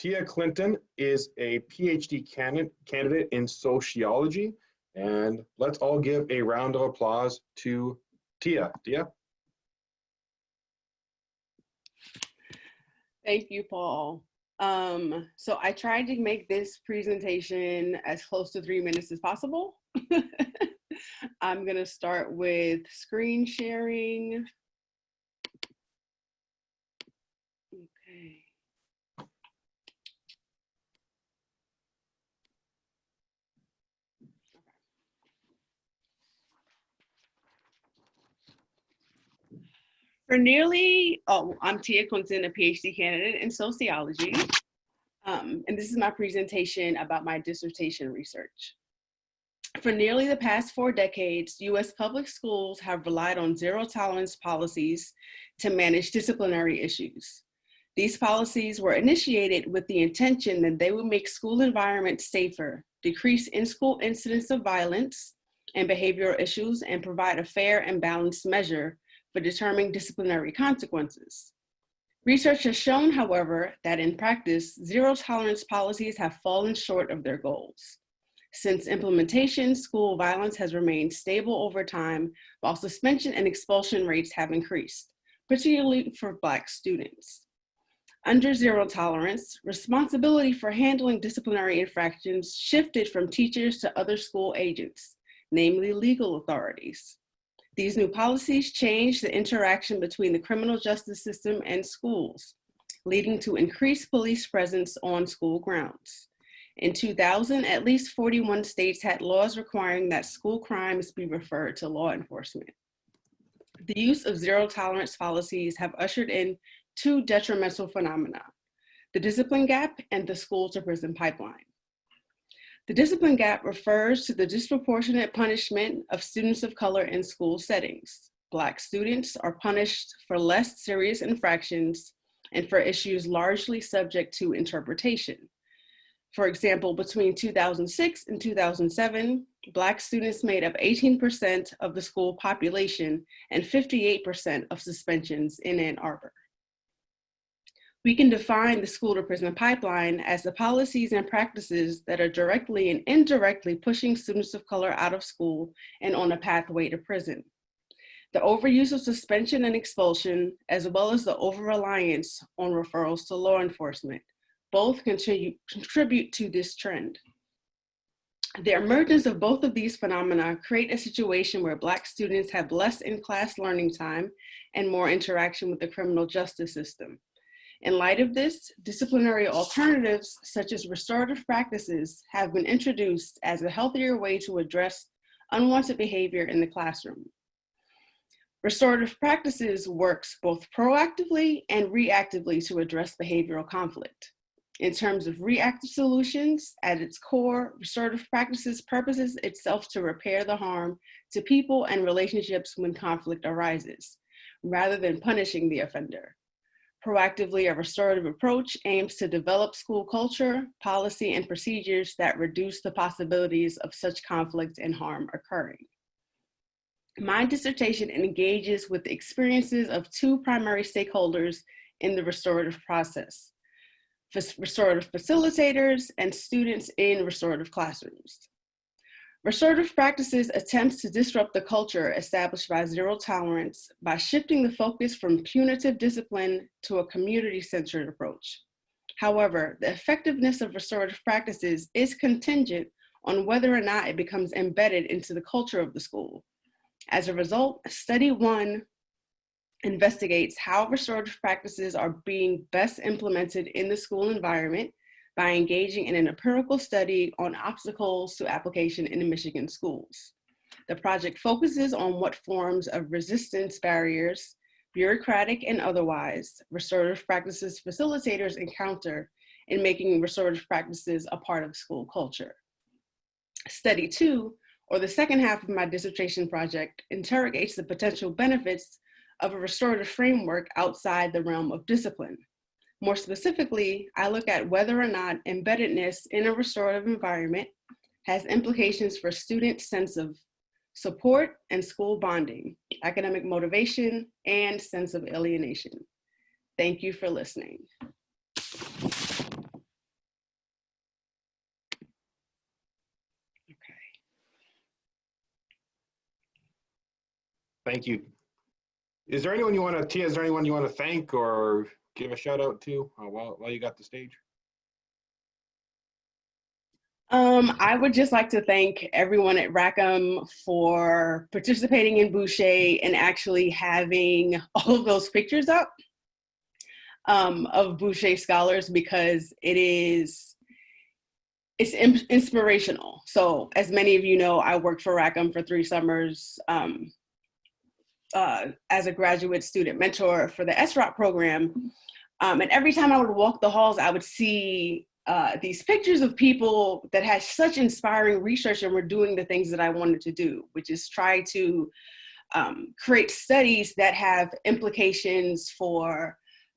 Tia Clinton is a PhD candidate, in sociology. And let's all give a round of applause to Tia. Tia? Thank you, Paul. Um, so I tried to make this presentation as close to three minutes as possible. I'm gonna start with screen sharing. For nearly, oh, I'm Tia Quinton, a PhD candidate in sociology. Um, and this is my presentation about my dissertation research. For nearly the past four decades, US public schools have relied on zero tolerance policies to manage disciplinary issues. These policies were initiated with the intention that they would make school environments safer, decrease in-school incidents of violence and behavioral issues, and provide a fair and balanced measure for determining disciplinary consequences. Research has shown, however, that in practice, zero tolerance policies have fallen short of their goals. Since implementation, school violence has remained stable over time, while suspension and expulsion rates have increased, particularly for Black students. Under zero tolerance, responsibility for handling disciplinary infractions shifted from teachers to other school agents, namely legal authorities. These new policies change the interaction between the criminal justice system and schools, leading to increased police presence on school grounds. In 2000, at least 41 states had laws requiring that school crimes be referred to law enforcement. The use of zero tolerance policies have ushered in two detrimental phenomena, the discipline gap and the school to prison pipeline. The discipline gap refers to the disproportionate punishment of students of color in school settings. Black students are punished for less serious infractions and for issues largely subject to interpretation. For example, between 2006 and 2007, Black students made up 18% of the school population and 58% of suspensions in Ann Arbor. We can define the school to prison pipeline as the policies and practices that are directly and indirectly pushing students of color out of school and on a pathway to prison. The overuse of suspension and expulsion, as well as the over-reliance on referrals to law enforcement, both contribute, contribute to this trend. The emergence of both of these phenomena create a situation where Black students have less in-class learning time and more interaction with the criminal justice system. In light of this, disciplinary alternatives such as restorative practices have been introduced as a healthier way to address unwanted behavior in the classroom. Restorative practices works both proactively and reactively to address behavioral conflict. In terms of reactive solutions, at its core, restorative practices purposes itself to repair the harm to people and relationships when conflict arises, rather than punishing the offender. Proactively, a restorative approach aims to develop school culture, policy, and procedures that reduce the possibilities of such conflict and harm occurring. My dissertation engages with the experiences of two primary stakeholders in the restorative process, restorative facilitators and students in restorative classrooms. Restorative practices attempts to disrupt the culture established by zero tolerance by shifting the focus from punitive discipline to a community-centered approach. However, the effectiveness of restorative practices is contingent on whether or not it becomes embedded into the culture of the school. As a result, study one investigates how restorative practices are being best implemented in the school environment by engaging in an empirical study on obstacles to application in the Michigan schools. The project focuses on what forms of resistance barriers, bureaucratic and otherwise, restorative practices facilitators encounter in making restorative practices a part of school culture. Study two, or the second half of my dissertation project, interrogates the potential benefits of a restorative framework outside the realm of discipline. More specifically, I look at whether or not embeddedness in a restorative environment has implications for students' sense of support and school bonding, academic motivation, and sense of alienation. Thank you for listening. Okay. Thank you. Is there anyone you want to, Tia, is there anyone you want to thank or give a shout out to uh, while, while you got the stage? Um, I would just like to thank everyone at Rackham for participating in Bouchet and actually having all of those pictures up um, of Bouchet scholars because it is it's in- inspirational. So, as many of you know, I worked for Rackham for three summers um, uh, as a graduate student mentor for the SROP program. Um, and every time I would walk the halls, I would see uh, these pictures of people that had such inspiring research and were doing the things that I wanted to do, which is try to um, create studies that have implications for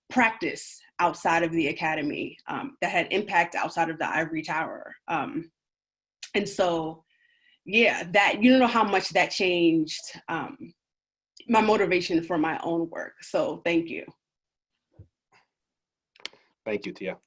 practice outside of the academy, um, that had impact outside of the ivory tower. Um, and so, yeah, that you don't know how much that changed um, my motivation for my own work. So, thank you. Thank you, Tia.